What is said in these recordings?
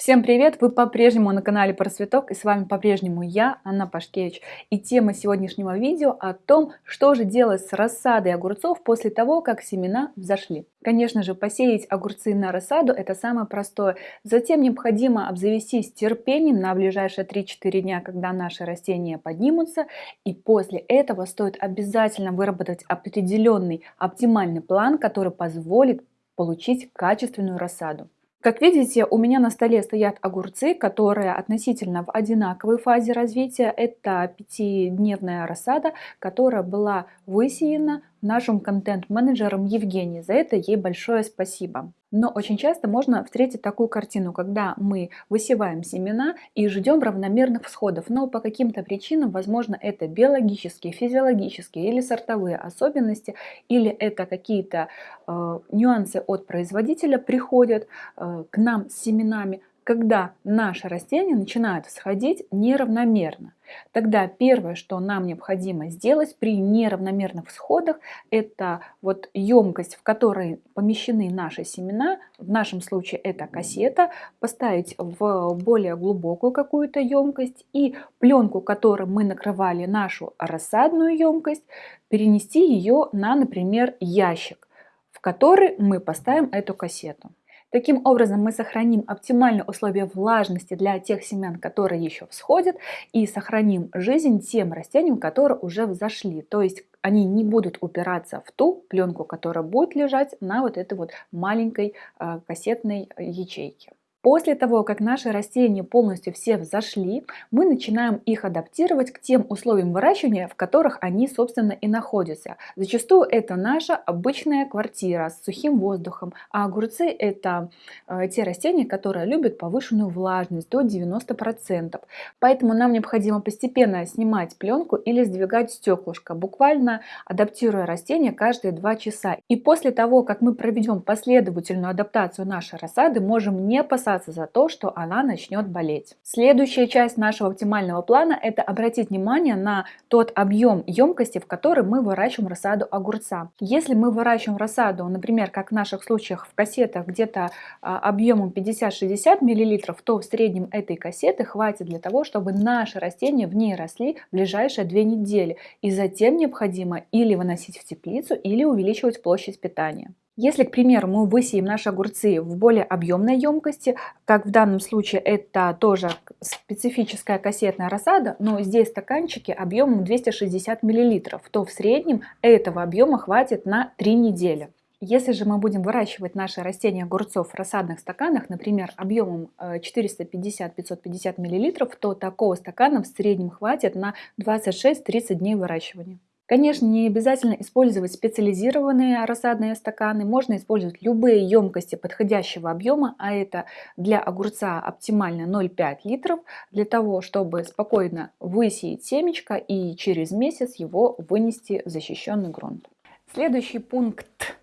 Всем привет! Вы по-прежнему на канале Просветок и с вами по-прежнему я, Анна Пашкевич. И тема сегодняшнего видео о том, что же делать с рассадой огурцов после того, как семена взошли. Конечно же, посеять огурцы на рассаду это самое простое. Затем необходимо обзавестись терпением на ближайшие 3-4 дня, когда наши растения поднимутся. И после этого стоит обязательно выработать определенный оптимальный план, который позволит получить качественную рассаду. Как видите, у меня на столе стоят огурцы, которые относительно в одинаковой фазе развития. Это пятидневная рассада, которая была высеяна нашим контент-менеджером Евгенией. За это ей большое спасибо. Но очень часто можно встретить такую картину, когда мы высеваем семена и ждем равномерных всходов, но по каким-то причинам, возможно, это биологические, физиологические или сортовые особенности, или это какие-то э, нюансы от производителя приходят э, к нам с семенами, когда наши растения начинают всходить неравномерно. Тогда первое, что нам необходимо сделать при неравномерных всходах, это вот емкость, в которой помещены наши семена, в нашем случае это кассета, поставить в более глубокую какую-то емкость и пленку, которой мы накрывали нашу рассадную емкость, перенести ее на, например, ящик, в который мы поставим эту кассету. Таким образом мы сохраним оптимальные условия влажности для тех семян, которые еще всходят, и сохраним жизнь тем растениям, которые уже взошли. То есть они не будут упираться в ту пленку, которая будет лежать на вот этой вот маленькой э, кассетной ячейке. После того, как наши растения полностью все взошли, мы начинаем их адаптировать к тем условиям выращивания, в которых они, собственно, и находятся. Зачастую это наша обычная квартира с сухим воздухом, а огурцы это э, те растения, которые любят повышенную влажность до 90%. Поэтому нам необходимо постепенно снимать пленку или сдвигать стеклышко, буквально адаптируя растения каждые 2 часа. И после того, как мы проведем последовательную адаптацию нашей рассады, можем не посадить опасаться за то, что она начнет болеть. Следующая часть нашего оптимального плана – это обратить внимание на тот объем емкости, в который мы выращиваем рассаду огурца. Если мы выращиваем рассаду, например, как в наших случаях в кассетах где-то объемом 50-60 мл, то в среднем этой кассеты хватит для того, чтобы наши растения в ней росли в ближайшие две недели. И затем необходимо или выносить в теплицу, или увеличивать площадь питания. Если, к примеру, мы высеем наши огурцы в более объемной емкости, как в данном случае это тоже специфическая кассетная рассада, но здесь стаканчики объемом 260 мл, то в среднем этого объема хватит на 3 недели. Если же мы будем выращивать наши растения огурцов в рассадных стаканах, например, объемом 450-550 мл, то такого стакана в среднем хватит на 26-30 дней выращивания. Конечно, не обязательно использовать специализированные рассадные стаканы, можно использовать любые емкости подходящего объема, а это для огурца оптимально 0,5 литров, для того, чтобы спокойно высеять семечко и через месяц его вынести в защищенный грунт. Следующий пункт,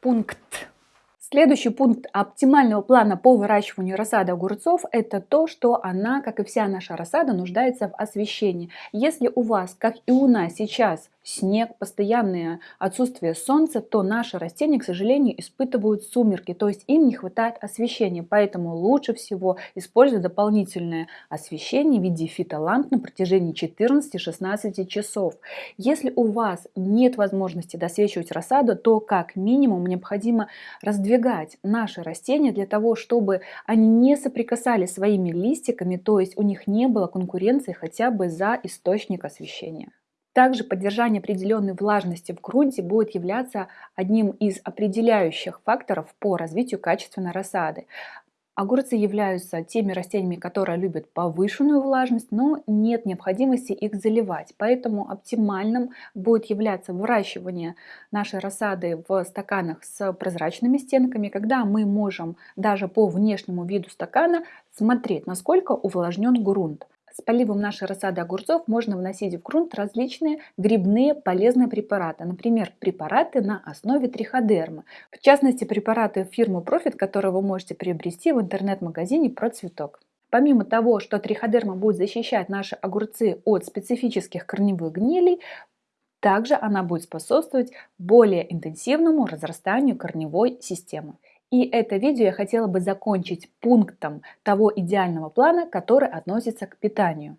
пункт Следующий пункт оптимального плана по выращиванию рассады огурцов – это то, что она, как и вся наша рассада, нуждается в освещении. Если у вас, как и у нас сейчас, снег, постоянное отсутствие солнца, то наши растения, к сожалению, испытывают сумерки, то есть им не хватает освещения. Поэтому лучше всего использовать дополнительное освещение в виде фитоламп на протяжении 14-16 часов. Если у вас нет возможности досвечивать рассаду, то как минимум необходимо раздвигать наши растения для того, чтобы они не соприкасались своими листиками, то есть у них не было конкуренции хотя бы за источник освещения. Также поддержание определенной влажности в грунте будет являться одним из определяющих факторов по развитию качественной рассады. Огурцы являются теми растениями, которые любят повышенную влажность, но нет необходимости их заливать. Поэтому оптимальным будет являться выращивание нашей рассады в стаканах с прозрачными стенками, когда мы можем даже по внешнему виду стакана смотреть, насколько увлажнен грунт. С поливом нашей рассады огурцов можно вносить в грунт различные грибные полезные препараты. Например, препараты на основе триходермы. В частности, препараты фирмы Profit, которые вы можете приобрести в интернет-магазине «Процветок». Помимо того, что триходерма будет защищать наши огурцы от специфических корневых гнилей, также она будет способствовать более интенсивному разрастанию корневой системы. И это видео я хотела бы закончить пунктом того идеального плана, который относится к питанию.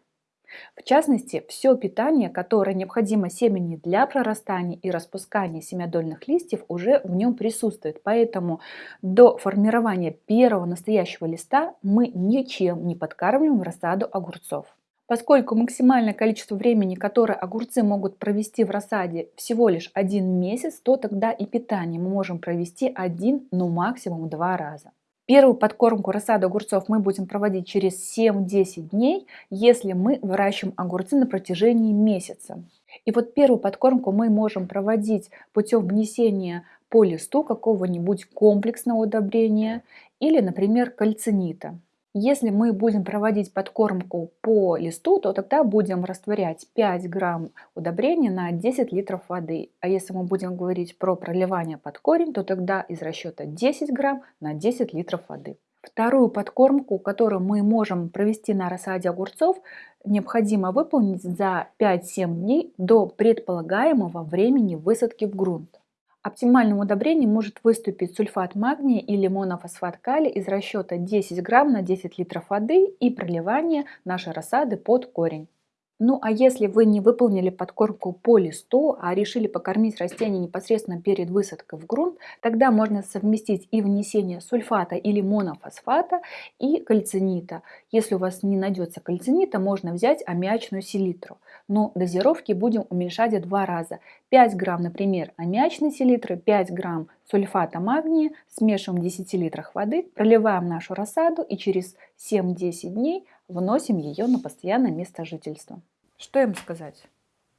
В частности, все питание, которое необходимо семени для прорастания и распускания семядольных листьев, уже в нем присутствует. Поэтому до формирования первого настоящего листа мы ничем не подкармливаем рассаду огурцов. Поскольку максимальное количество времени, которое огурцы могут провести в рассаде всего лишь один месяц, то тогда и питание мы можем провести один, ну максимум два раза. Первую подкормку рассады огурцов мы будем проводить через 7-10 дней, если мы выращиваем огурцы на протяжении месяца. И вот первую подкормку мы можем проводить путем внесения по листу какого-нибудь комплексного удобрения или, например, кальцинита. Если мы будем проводить подкормку по листу, то тогда будем растворять 5 грамм удобрения на 10 литров воды. А если мы будем говорить про проливание под корень, то тогда из расчета 10 грамм на 10 литров воды. Вторую подкормку, которую мы можем провести на рассаде огурцов, необходимо выполнить за 5-7 дней до предполагаемого времени высадки в грунт. Оптимальным удобрением может выступить сульфат магния или монофосфат калия из расчета 10 грамм на 10 литров воды и проливание нашей рассады под корень. Ну а если вы не выполнили подкормку по листу, а решили покормить растение непосредственно перед высадкой в грунт, тогда можно совместить и внесение сульфата или монофосфата и кальцинита. Если у вас не найдется кальцинита, можно взять аммиачную селитру. Но дозировки будем уменьшать в два раза. 5 грамм, например, аммиачной селитры, 5 грамм сульфата магния, смешиваем в 10 литрах воды, проливаем нашу рассаду и через 7-10 дней вносим ее на постоянное место жительства. Что им сказать?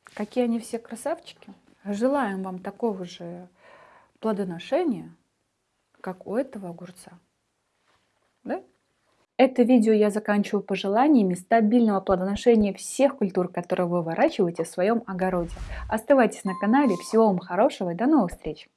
Какие они все красавчики? Желаем вам такого же плодоношения, как у этого огурца. Да? Это видео я заканчиваю пожеланиями стабильного плодоношения всех культур, которые вы выращиваете в своем огороде. Оставайтесь на канале. Всего вам хорошего и до новых встреч!